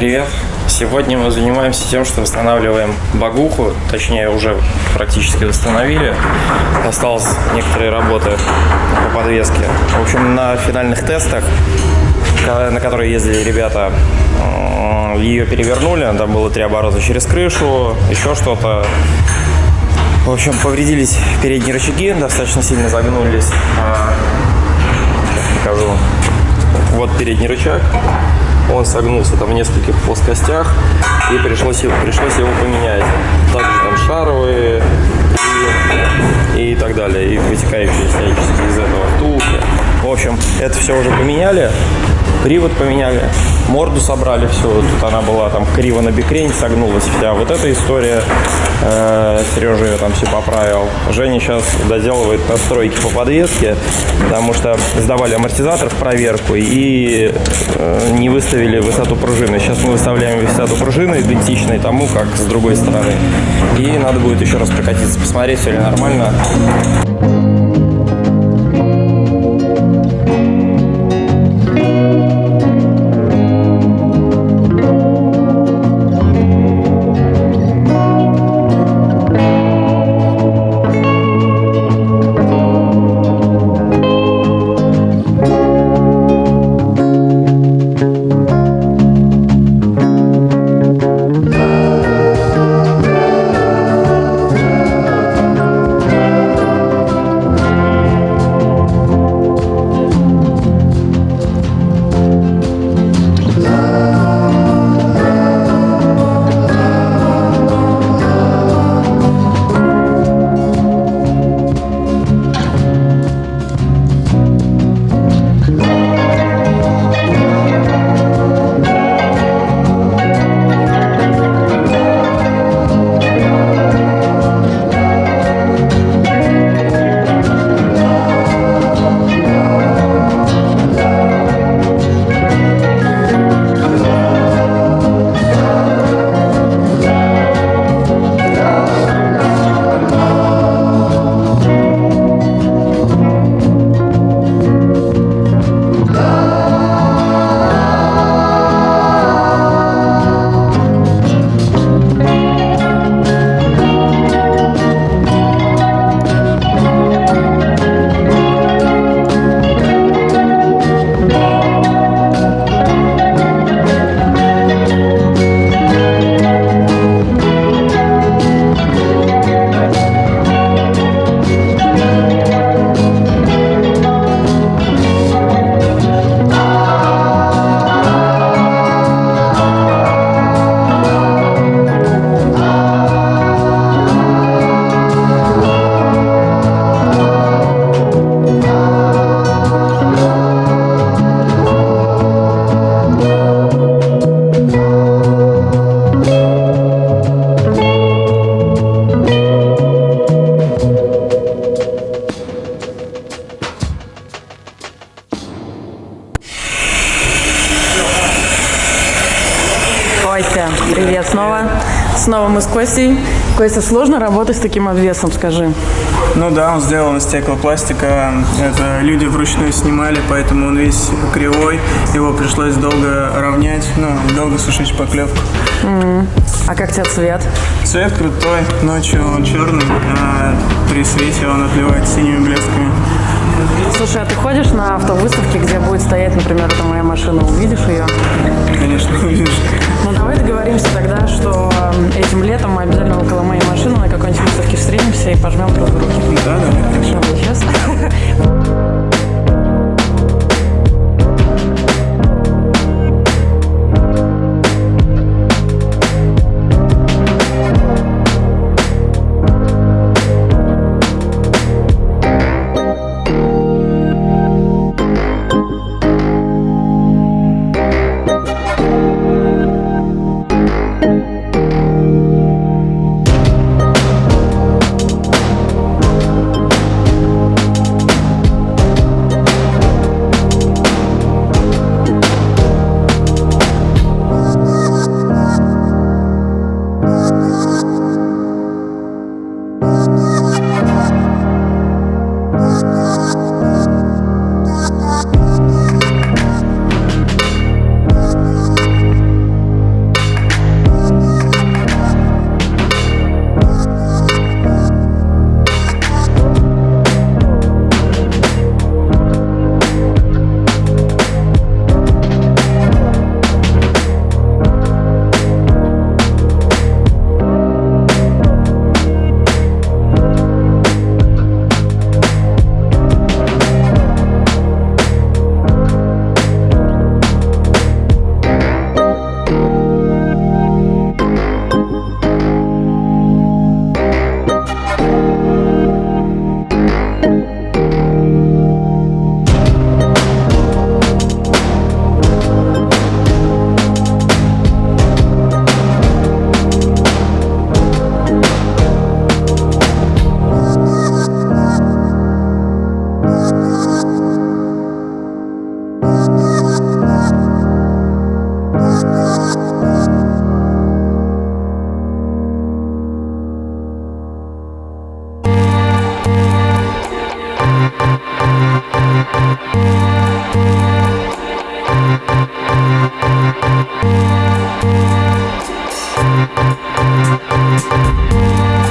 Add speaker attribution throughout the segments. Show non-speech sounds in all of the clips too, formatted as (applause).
Speaker 1: привет! Сегодня мы занимаемся тем, что восстанавливаем багуху, точнее уже практически восстановили. Осталось некоторые работы по подвеске. В общем, на финальных тестах, на которые ездили ребята, ее перевернули, там было три оборота через крышу, еще что-то. В общем, повредились передние рычаги, достаточно сильно загнулись. А, покажу. Вот передний рычаг он согнулся там в нескольких плоскостях, и пришлось, пришлось его поменять. Также там шаровые и, и так далее, и вытекающие всячески из этого втулки. В общем, это все уже поменяли привод поменяли, морду собрали, все, тут она была там криво на бикрень, согнулась вся. Вот эта история, э, Сережа ее там все поправил. Женя сейчас доделывает настройки по подвеске, потому что сдавали амортизатор в проверку и э, не выставили высоту пружины. Сейчас мы выставляем высоту пружины идентичной тому, как с другой стороны. И надо будет еще раз прокатиться, посмотреть, все ли нормально.
Speaker 2: Привет снова. Снова мы с Костей. Костя, сложно работать с таким обвесом, скажи?
Speaker 3: Ну да, он сделан из стеклопластика. Это люди вручную снимали, поэтому он весь кривой. Его пришлось долго равнять, ну, долго сушить шпаклевку.
Speaker 2: Mm. А как тебе цвет?
Speaker 3: Цвет крутой. Ночью он черный, а при свете он отливает синими блесками.
Speaker 2: Слушай, а ты ходишь на автовыставки, где будет стоять, например, эта моя машина, увидишь ее?
Speaker 3: Конечно, увидишь.
Speaker 2: Ну давай договоримся тогда, что этим летом мы обязательно около моей машины на какой-нибудь выставке встретимся и пожмем друг руки.
Speaker 3: Да, да.
Speaker 2: Хорошо, сейчас. (laughs) We'll be right back.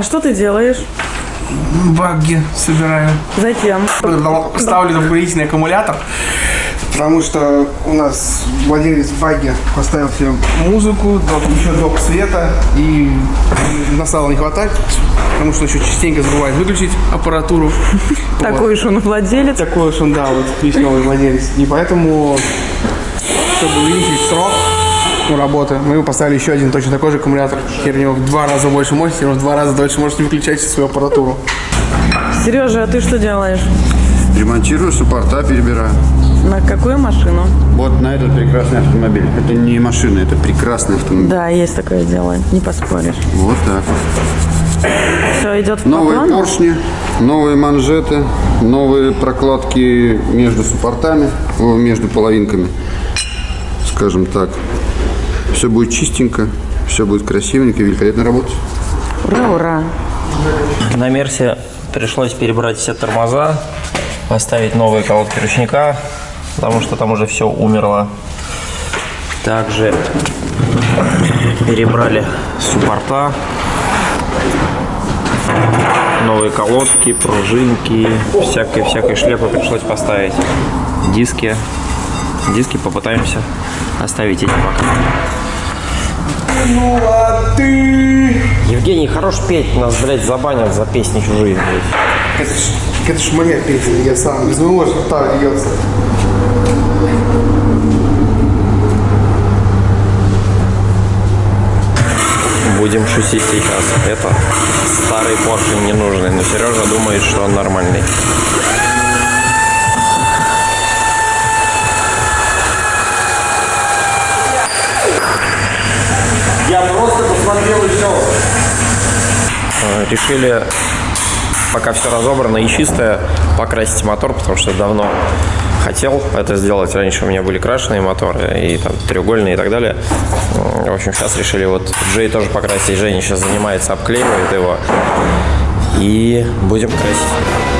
Speaker 2: А что ты делаешь?
Speaker 4: Багги собираю.
Speaker 2: Зачем?
Speaker 4: Ставлю дополнительный аккумулятор, потому что у нас владелец багги поставил себе музыку, еще док света, и на стало не хватать, потому что еще частенько забывает выключить аппаратуру. (laughs)
Speaker 2: Такой уж он владелец.
Speaker 4: Такой уж он, да, вот новый владелец. И поэтому, чтобы увеличить срок ну, работы, мы ему поставили еще один точно такой же аккумулятор. Теперь у него в два раза больше мощности, он в два раза дольше может выключать свою аппаратуру.
Speaker 2: Сережа, а ты что делаешь?
Speaker 5: Ремонтирую, суппорта перебираю.
Speaker 2: На какую машину?
Speaker 5: Вот на этот прекрасный автомобиль. Это не машина, это прекрасный автомобиль.
Speaker 2: Да, есть такое дело, не поспоришь.
Speaker 5: Вот так.
Speaker 2: Все идет по
Speaker 5: Новые
Speaker 2: плану?
Speaker 5: поршни, новые манжеты, новые прокладки между суппортами, между половинками, скажем так. Все будет чистенько, все будет красивенько, великолепно работать.
Speaker 2: Ура, ура.
Speaker 1: На Мерсе пришлось перебрать все тормоза, поставить новые колодки ручника, потому что там уже все умерло. Также перебрали суппорта, новые колодки, пружинки, всякой-всякой шляпы пришлось поставить. Диски. Диски попытаемся оставить эти пока.
Speaker 4: Ну а ты...
Speaker 1: Евгений, хорош петь, нас, блядь, забанят за песни чужие. блядь.
Speaker 4: Это ж, это ж моя песня, я сам без моего рта льется.
Speaker 1: Будем шутить сейчас. Это старый поршень ненужный, но Сережа думает, что он нормальный.
Speaker 6: Я просто посмотрел и все.
Speaker 1: Э, Решили, пока все разобрано и чистое, покрасить мотор, потому что давно хотел это сделать. Раньше у меня были крашеные моторы, и там треугольные и так далее. В общем, сейчас решили вот Джей тоже покрасить. Женя сейчас занимается, обклеивает его. И будем красить.